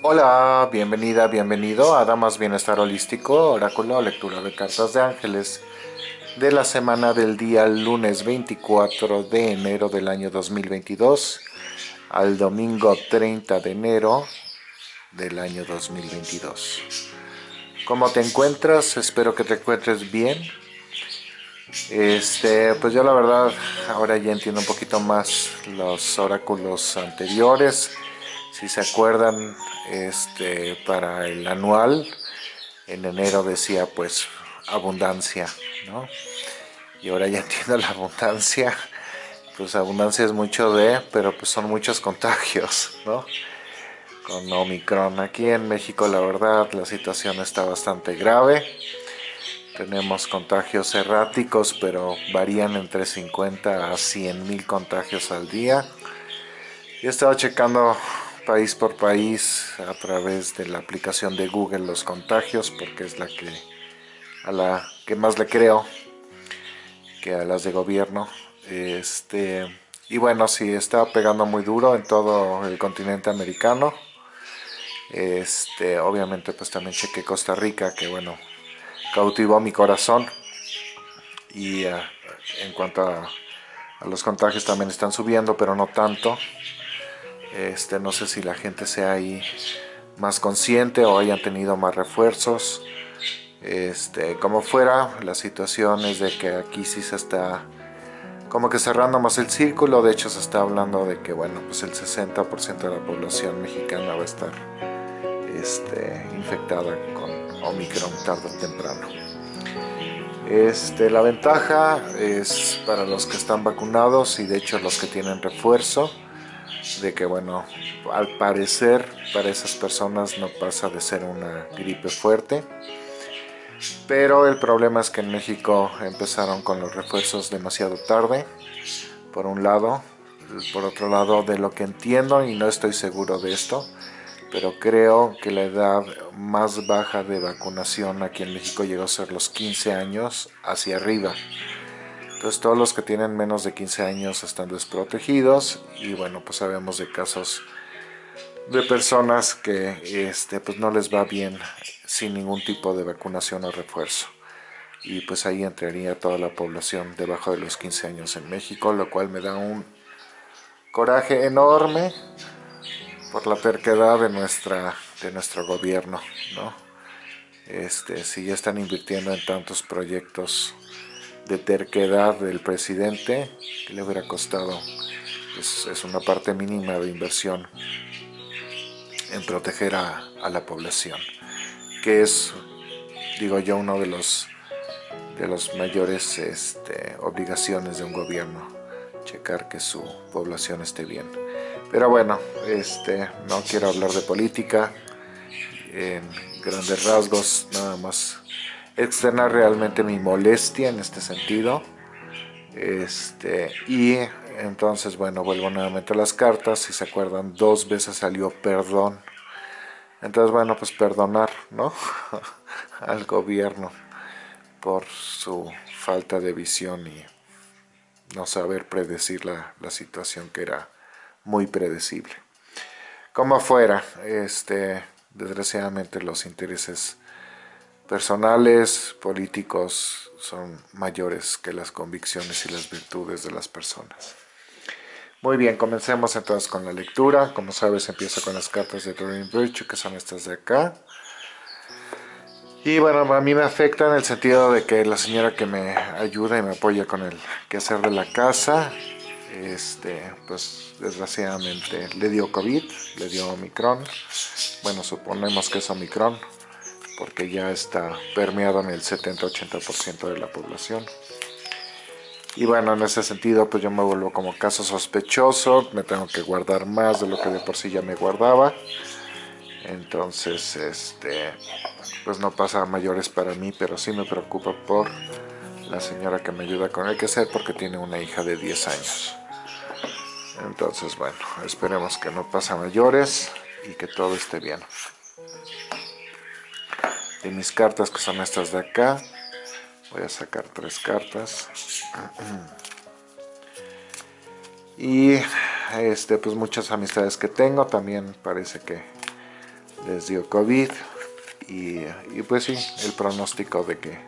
Hola, bienvenida, bienvenido a Damas Bienestar Holístico, oráculo, lectura de cartas de ángeles de la semana del día lunes 24 de enero del año 2022 al domingo 30 de enero del año 2022. ¿Cómo te encuentras? Espero que te encuentres bien. Este, pues yo la verdad ahora ya entiendo un poquito más los oráculos anteriores. Si se acuerdan, este, para el anual, en enero decía pues abundancia, ¿no? Y ahora ya entiendo la abundancia, pues abundancia es mucho de, pero pues son muchos contagios, ¿no? Con Omicron. Aquí en México la verdad la situación está bastante grave. Tenemos contagios erráticos, pero varían entre 50 a 100 mil contagios al día. Yo he estado checando país por país a través de la aplicación de Google los contagios porque es la que a la que más le creo que a las de gobierno. Este y bueno sí está pegando muy duro en todo el continente americano. Este obviamente pues también chequé Costa Rica que bueno cautivó mi corazón. Y uh, en cuanto a, a los contagios también están subiendo pero no tanto este, no sé si la gente sea ahí más consciente o hayan tenido más refuerzos. Este, como fuera, la situación es de que aquí sí se está como que cerrando más el círculo. De hecho, se está hablando de que, bueno, pues el 60% de la población mexicana va a estar este, infectada con Omicron tarde o temprano. Este, la ventaja es para los que están vacunados y de hecho los que tienen refuerzo de que bueno, al parecer para esas personas no pasa de ser una gripe fuerte, pero el problema es que en México empezaron con los refuerzos demasiado tarde, por un lado, por otro lado de lo que entiendo y no estoy seguro de esto, pero creo que la edad más baja de vacunación aquí en México llegó a ser los 15 años hacia arriba. Entonces todos los que tienen menos de 15 años están desprotegidos y bueno, pues sabemos de casos de personas que este, pues no les va bien sin ningún tipo de vacunación o refuerzo. Y pues ahí entraría toda la población debajo de los 15 años en México, lo cual me da un coraje enorme por la terquedad de, nuestra, de nuestro gobierno, ¿no? Este, si ya están invirtiendo en tantos proyectos de terquedad del presidente que le hubiera costado es, una parte mínima de inversión en proteger a, la población que es digo yo uno de los de las mayores este, obligaciones de un gobierno checar que su población esté bien. Pero bueno este no quiero hablar de política en grandes rasgos nada más externar realmente mi molestia en este sentido. Este, y entonces, bueno, vuelvo nuevamente a las cartas. Si se acuerdan, dos veces salió perdón. Entonces, bueno, pues perdonar, ¿no? Al gobierno por su falta de visión y no saber predecir la, la situación que era muy predecible. Como fuera, este, desgraciadamente los intereses personales, políticos, son mayores que las convicciones y las virtudes de las personas. Muy bien, comencemos entonces con la lectura. Como sabes, empiezo con las cartas de Doreen Virtue, que son estas de acá. Y bueno, a mí me afecta en el sentido de que la señora que me ayuda y me apoya con el quehacer de la casa, este, pues desgraciadamente le dio COVID, le dio Omicron. Bueno, suponemos que es Omicron, porque ya está permeado en el 70-80% de la población. Y bueno, en ese sentido, pues yo me vuelvo como caso sospechoso, me tengo que guardar más de lo que de por sí ya me guardaba. Entonces, este, pues no pasa a mayores para mí, pero sí me preocupa por la señora que me ayuda con el que ser porque tiene una hija de 10 años. Entonces, bueno, esperemos que no pase a mayores y que todo esté bien de mis cartas que son estas de acá. Voy a sacar tres cartas. Y este pues muchas amistades que tengo. También parece que les dio COVID. Y, pues sí, el pronóstico de que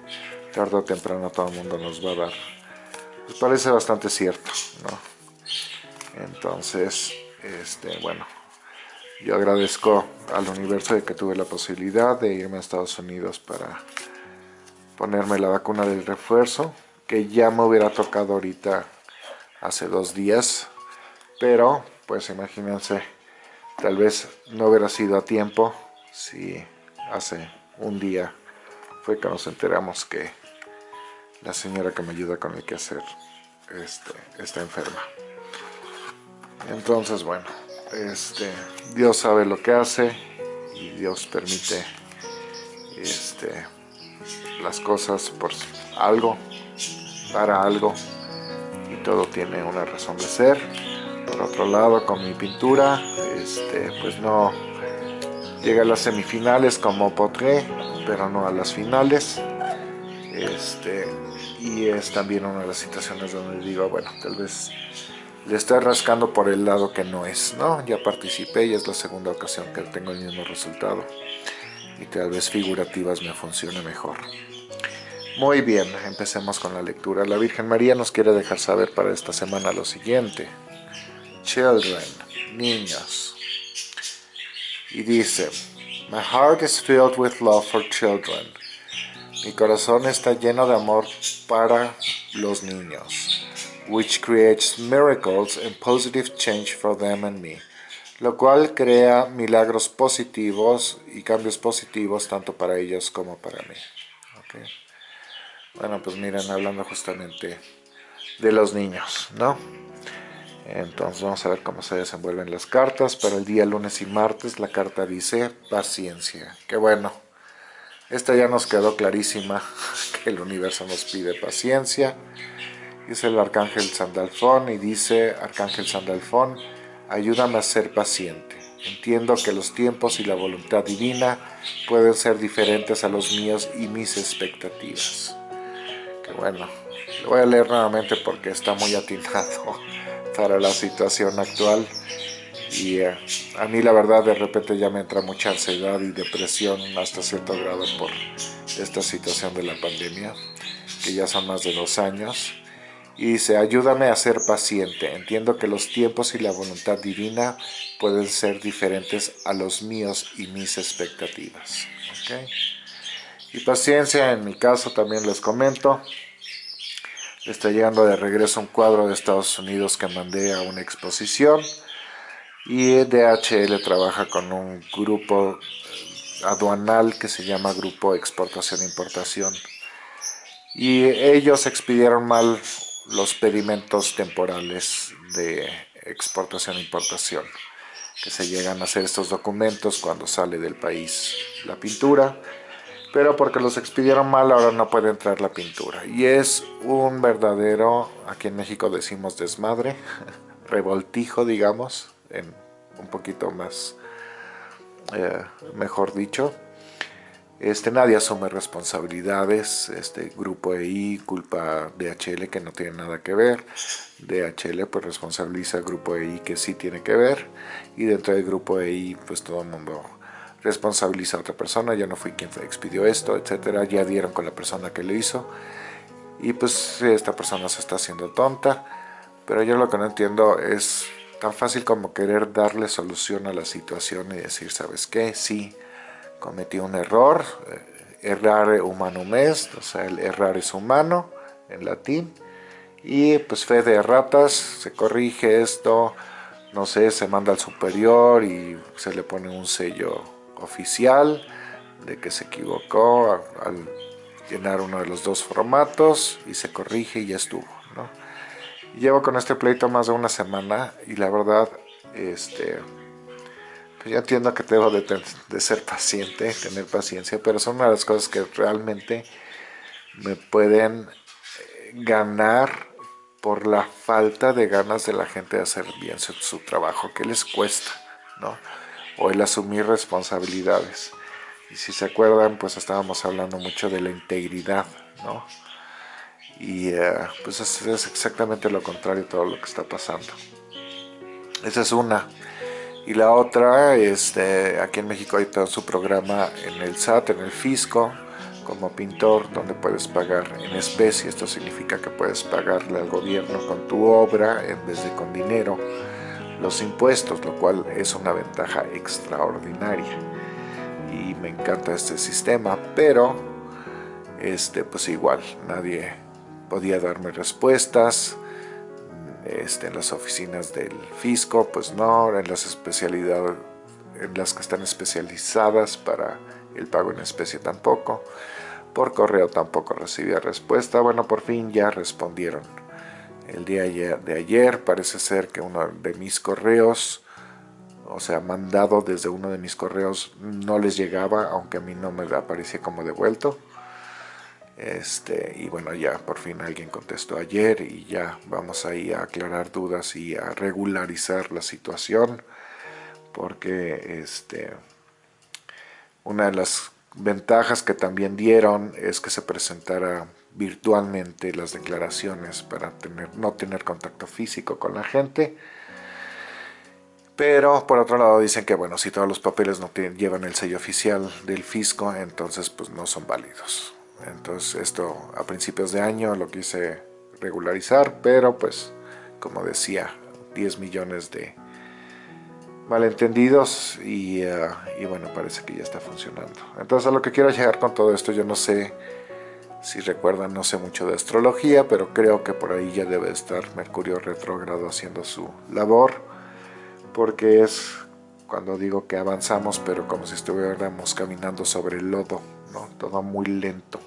tarde o temprano todo el mundo nos va a dar, pues parece bastante cierto, ¿no? Entonces, este, bueno, yo agradezco al universo de que tuve la posibilidad de irme a Estados Unidos para ponerme la vacuna del refuerzo, que ya me hubiera tocado ahorita hace dos días, pero pues imagínense, tal vez no hubiera sido a tiempo si hace un día fue que nos enteramos que la señora que me ayuda con el quehacer este, está enferma. Entonces, bueno, este, Dios sabe lo que hace y Dios permite este, las cosas por algo, para algo y todo tiene una razón de ser. Por otro lado, con mi pintura, este, pues no llega a las semifinales como Potré, pero no a las finales. Y es también una de las situaciones donde digo, bueno, tal vez le estoy rascando por el lado que no es, ¿no? Ya participé y es la segunda ocasión que tengo el mismo resultado. Y tal vez figurativas me funcione mejor. Muy bien, empecemos con la lectura. La Virgen María nos quiere dejar saber para esta semana lo siguiente. Children, niños. Y dice, My heart is filled with love for children. Mi corazón está lleno de amor para los niños, which creates miracles and positive change for them and me, lo cual crea milagros positivos y cambios positivos tanto para ellos como para mí. Bueno, pues miren, hablando justamente de los niños, ¿no? Entonces vamos a ver cómo se desenvuelven las cartas. Para el día lunes y martes la carta dice paciencia. Qué bueno. Esta ya nos quedó clarísima que el universo nos pide paciencia. Dice el arcángel Sandalfón y dice, arcángel Sandalfón, ayúdame a ser paciente. Entiendo que los tiempos y la voluntad divina pueden ser diferentes a los míos y mis expectativas bueno, lo voy a leer nuevamente porque está muy atinado para la situación actual. Y eh, a mí la verdad de repente ya me entra mucha ansiedad y depresión hasta cierto grado por esta situación de la pandemia que ya son más de dos años y dice ayúdame a ser paciente entiendo que los tiempos y la voluntad divina pueden ser diferentes a los míos y mis expectativas y paciencia, en mi caso también les comento. Está llegando de regreso un cuadro de Estados Unidos que mandé a una exposición. Y DHL trabaja con un grupo eh, aduanal que se llama Grupo Exportación Importación. Y ellos expidieron mal los pedimentos temporales de exportación e importación que se llegan a hacer estos documentos cuando sale del país la pintura pero porque los expidieron mal ahora no puede entrar la pintura. Y es un verdadero, aquí en México decimos desmadre, revoltijo digamos, en un poquito más, eh, mejor dicho. Este, nadie asume responsabilidades, este grupo EI culpa DHL que no tiene nada que ver, DHL pues responsabiliza al grupo EI que sí tiene que ver. Y dentro del grupo EI pues todo el mundo responsabiliza a otra persona, ya no fui quien expidió esto, etcétera, ya dieron con la persona que lo hizo. Y pues esta persona se está haciendo tonta, pero yo lo que no entiendo es tan fácil como querer darle solución a la situación y decir, ¿sabes qué? Sí, cometí un error, eh, errare humanum est, o sea, el errar es humano en latín, y pues fe de ratas, se corrige esto, no sé, se manda al superior y se le pone un sello oficial de que se equivocó al, llenar uno de los dos formatos y se corrige y ya estuvo. ¿no? Llevo con este pleito más de una semana y la verdad, este, pues ya entiendo que debo de, de, ser paciente, tener paciencia, pero son una de las cosas que realmente me pueden eh, ganar por la falta de ganas de la gente de hacer bien su, trabajo, que les cuesta, ¿no? o el asumir responsabilidades. Y si se acuerdan, pues estábamos hablando mucho de la integridad, ¿no? Y eh, pues es, exactamente lo contrario de todo lo que está pasando. Esa es una. Y la otra, este, aquí en México hay todo su programa en el SAT, en el Fisco, como pintor, donde puedes pagar en especie. Esto significa que puedes pagarle al gobierno con tu obra en vez de con dinero los impuestos, lo cual es una ventaja extraordinaria. Y me encanta este sistema, pero este, pues igual, nadie podía darme respuestas. Este, en las oficinas del fisco, pues no, en las especialidades, en las que están especializadas para el pago en especie tampoco. Por correo tampoco recibía respuesta. Bueno, por fin ya respondieron. El día de ayer parece ser que uno de mis correos, o sea, mandado desde uno de mis correos, no les llegaba, aunque a mí no me aparecía como devuelto. Este, y bueno, ya por fin alguien contestó ayer y ya vamos ahí a aclarar dudas y a regularizar la situación porque este, una de las ventajas que también dieron es que se presentara virtualmente las declaraciones para tener, no tener contacto físico con la gente. Pero por otro lado dicen que bueno si todos los papeles no llevan el sello oficial del fisco entonces pues no son válidos entonces esto a principios de año lo quise regularizar, pero pues como decía, 10 millones de malentendidos y, eh, y, bueno, parece que ya está funcionando. Entonces a lo que quiero llegar con todo esto, yo no sé si recuerdan, no sé mucho de astrología, pero creo que por ahí ya debe estar Mercurio retrógrado haciendo su labor, porque es cuando digo que avanzamos, pero como si estuviéramos caminando sobre el lodo, ¿no? todo muy lento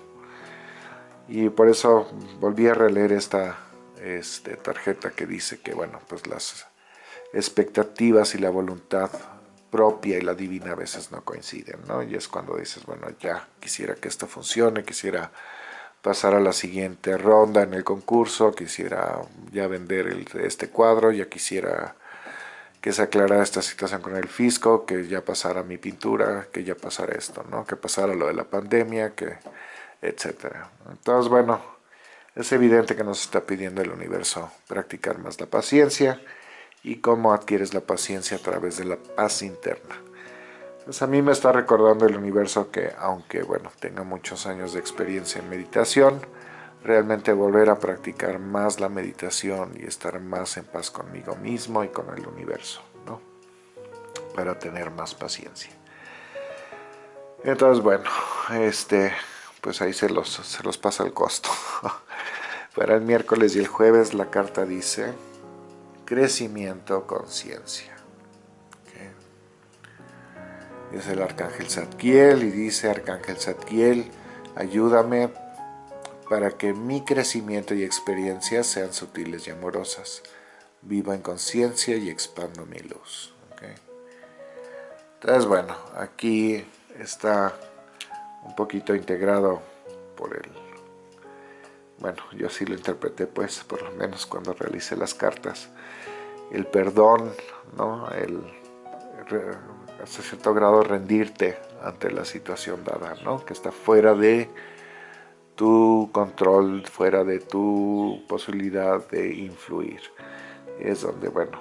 y por eso volví a releer esta este, tarjeta que dice que bueno pues las expectativas y la voluntad propia y la divina a veces no coinciden ¿no? y es cuando dices bueno ya quisiera que esto funcione quisiera pasar a la siguiente ronda en el concurso quisiera ya vender este cuadro ya quisiera que se aclarara esta situación con el fisco, que ya pasara mi pintura, que ya pasara esto, ¿no? que pasara lo de la pandemia, que etcétera. Entonces, bueno, es evidente que nos está pidiendo el universo practicar más la paciencia y cómo adquieres la paciencia a través de la paz interna. Pues a mí me está recordando el universo que, aunque bueno, tenga muchos años de experiencia en meditación, realmente volver a practicar más la meditación y estar más en paz conmigo mismo y con el universo, ¿no? Para tener más paciencia. Entonces, bueno, este, pues ahí se los, se los pasa el costo. Para el miércoles y el jueves la carta dice crecimiento, conciencia. Es el arcángel Zadkiel y dice arcángel Zadkiel, ayúdame para que mi crecimiento y experiencia sean sutiles y amorosas. Viva en conciencia y expando mi luz. Entonces bueno, aquí está un poquito integrado por el... Bueno, yo así lo interpreté pues, por lo menos cuando realicé las cartas. El perdón, ¿no? El, hasta cierto grado rendirte ante la situación dada, ¿no? Que está fuera de tu control, fuera de tu posibilidad de influir. Es donde, bueno,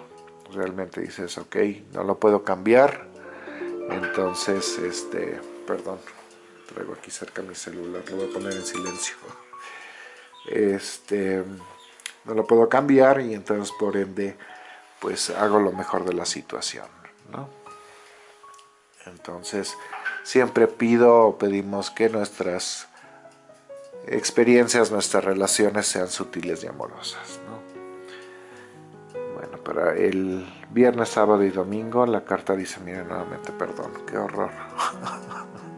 realmente dices, ok, no lo puedo cambiar, entonces, este, perdón, traigo aquí cerca mi celular, lo voy a poner en silencio. Este, no lo puedo cambiar y entonces por ende pues hago lo mejor de la situación, ¿no? Entonces siempre pido o pedimos que nuestras experiencias, nuestras relaciones sean sutiles y amorosas, ¿no? Bueno, para el viernes, sábado y domingo la carta dice, miren nuevamente, perdón, qué horror.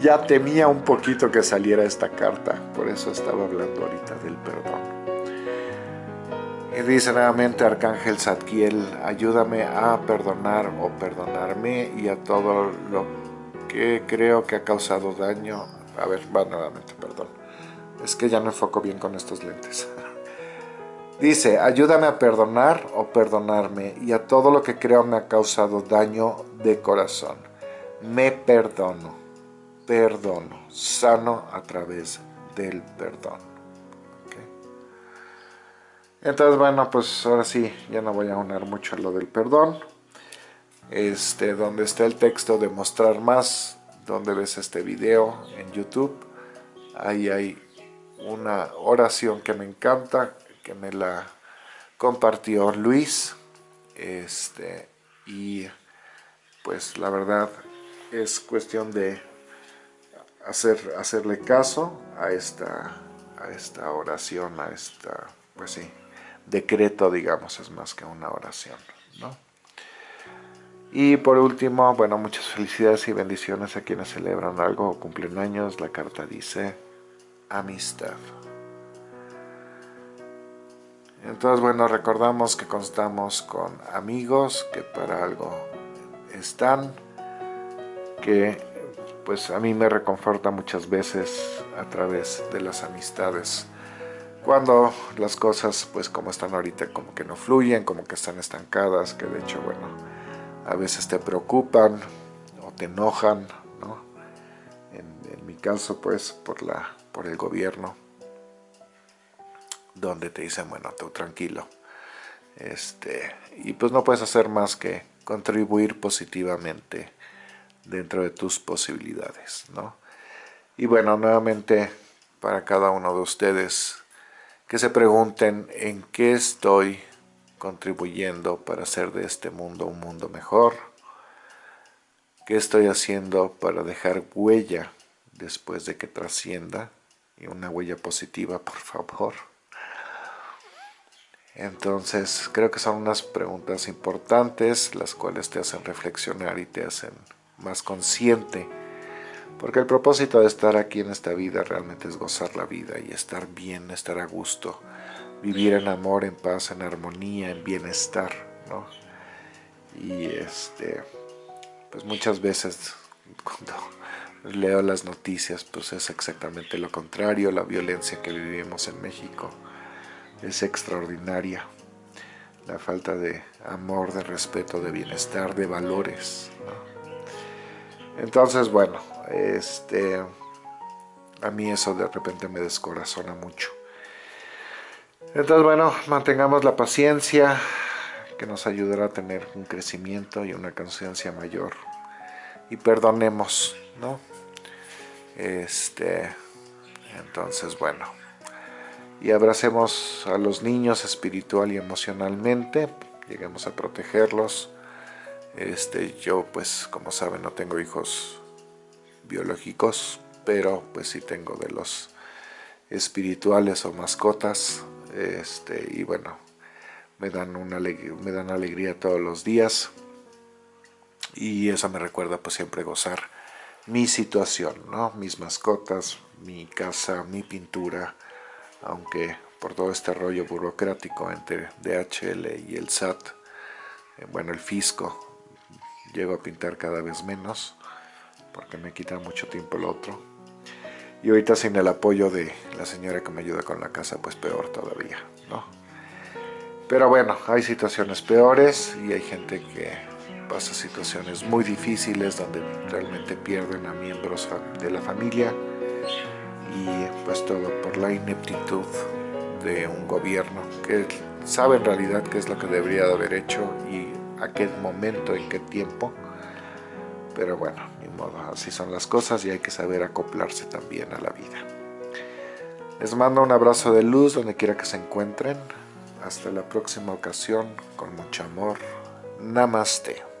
ya temía un poquito que saliera esta carta, por eso estaba hablando ahorita del perdón. Y dice nuevamente Arcángel Zadkiel, ayúdame a perdonar o perdonarme y a todo lo que creo que ha causado daño. A ver, va nuevamente, perdón. Es que ya no enfoco bien con estos lentes. Dice, ayúdame a perdonar o perdonarme y a todo lo que creo me ha causado daño de corazón. Me perdono perdono, sano a través del perdón. Entonces, bueno, pues ahora sí, ya no voy a unar mucho a lo del perdón. este, donde está el texto de mostrar más, donde ves este video en YouTube. Ahí hay una oración que me encanta, que me la compartió Luis. Este, y pues la verdad es cuestión de hacer, hacerle caso a esta, a esta oración, a esta, pues sí, decreto, digamos, es más que una oración, ¿no? Y por último, bueno, muchas felicidades y bendiciones a quienes celebran algo o cumplen años. La carta dice amistad. Entonces, bueno, recordamos que constamos con amigos que para algo están, que pues a mí me reconforta muchas veces a través de las amistades. Cuando las cosas, pues como están ahorita, como que no fluyen, como que están estancadas, que de hecho, bueno, a veces te preocupan o te enojan, ¿no? En, mi caso, pues, por, la, por el gobierno, donde te dicen, bueno, tú tranquilo. Este, y pues no puedes hacer más que contribuir positivamente dentro de tus posibilidades, ¿no? Y bueno, nuevamente para cada uno de ustedes que se pregunten en qué estoy contribuyendo para hacer de este mundo un mundo mejor, qué estoy haciendo para dejar huella después de que trascienda, y una huella positiva, por favor. Entonces, creo que son unas preguntas importantes, las cuales te hacen reflexionar y te hacen más consciente. Porque el propósito de estar aquí en esta vida realmente es gozar la vida y estar bien, estar a gusto, vivir en amor, en paz, en armonía, en bienestar, ¿no? Y este, pues muchas veces cuando leo las noticias, pues es exactamente lo contrario, la violencia que vivimos en México es extraordinaria, la falta de amor, de respeto, de bienestar, de valores, entonces, bueno, este, a mí eso de repente me descorazona mucho. Entonces, bueno, mantengamos la paciencia, que nos ayudará a tener un crecimiento y una conciencia mayor. Y perdonemos, ¿no? Este, entonces, bueno. Y abracemos a los niños espiritual y emocionalmente, lleguemos a protegerlos, este, yo pues como saben no tengo hijos biológicos, pero pues sí tengo de los espirituales o mascotas. Este, y bueno, me dan, una, me dan alegría todos los días. Y eso me recuerda pues siempre gozar mi situación, ¿no? Mis mascotas, mi casa, mi pintura, aunque por todo este rollo burocrático entre DHL y el SAT, eh, bueno, el fisco, llego a pintar cada vez menos porque me quita mucho tiempo el otro y ahorita sin el apoyo de la señora que me ayuda con la casa pues peor todavía ¿no? pero bueno hay situaciones peores y hay gente que pasa situaciones muy difíciles donde realmente pierden a miembros de la familia y pues todo por la ineptitud de un gobierno que sabe en realidad qué es lo que debería de haber hecho y a qué momento, en qué tiempo. Pero bueno, ni modo, así son las cosas y hay que saber acoplarse también a la vida. Les mando un abrazo de luz donde quiera que se encuentren. Hasta la próxima ocasión, con mucho amor. Namaste.